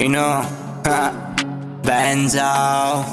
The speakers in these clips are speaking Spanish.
Y no, ja, Benzo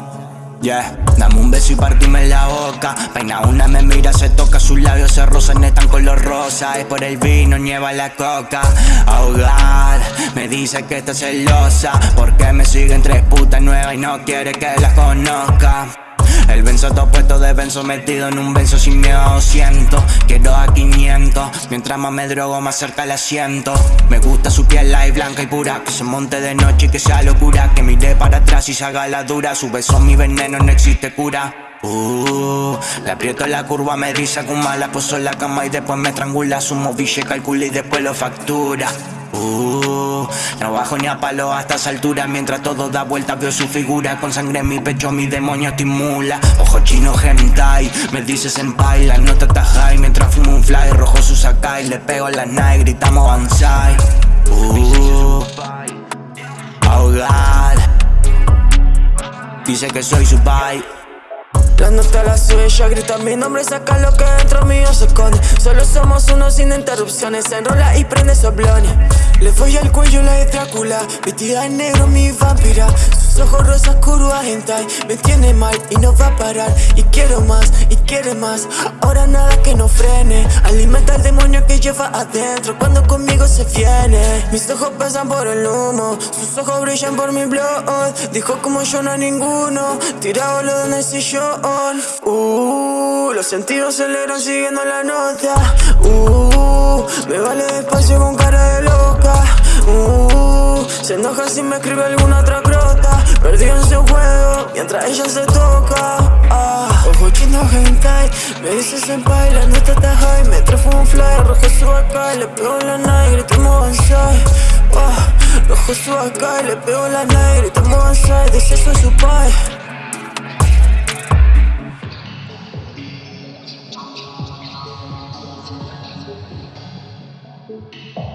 Yeah, dame un beso y partime la boca. Peina una, me mira, se toca Sus labios se rozan, están color rosa. Es por el vino, nieva la coca. Ahogar, me dice que está celosa. Porque me siguen tres putas nuevas Y no quiere que las conozca el benzo todo puesto de benzo metido en un benzo sin miedo siento Quiero a 500 Mientras más me drogo más cerca la siento Me gusta su piel light, blanca y pura Que se monte de noche y que sea locura. Que mire para atrás y se haga la dura. Su beso mi veneno no existe cura. Uh, le aprieto la curva, me dice Kuma La puso en la cama y después me estrangula Su moville calcula y después lo factura Uh, no bajo ni a palo hasta esa altura Mientras todo da vuelta veo su figura Con sangre en mi pecho mi demonio estimula. Ojo chino hentai Me dice senpai La nota está high Mientras fumo un fly Rojo su sakai Le pego la night Gritamos banzai. Uh, ahogar. Dice que soy su pai la nota la suya, grita mi nombre, saca lo que dentro mío se esconde. Solo somos uno sin interrupciones, se enrola y prende soblones Le voy al cuello la de Drácula, vestida en negro mi vampira. Sus ojos rosas curvas hentai, me tiene mal y no va a parar. Y quiero más, y quiere más, ahora nada que no frene lleva adentro cuando conmigo se viene. Mis ojos pasan por el humo, sus ojos brillan por mi blog. Dijo como yo no a ninguno, tirado lo en el sillón Uh, los sentidos aceleran siguiendo la nota. Uh, me vale despacio con cara de loca. Uh, se enoja si me escribe alguna otra crota. Perdido en su juego mientras ella se toca. Ah, Ojo chino hentai, me dice senpai La nota está high, me trajo un fly Rojo le pego la nave, gritamos avanzar. Oh, Rojo su acá y le pego la nave, gritamos avanzar. Deceso su padre Thank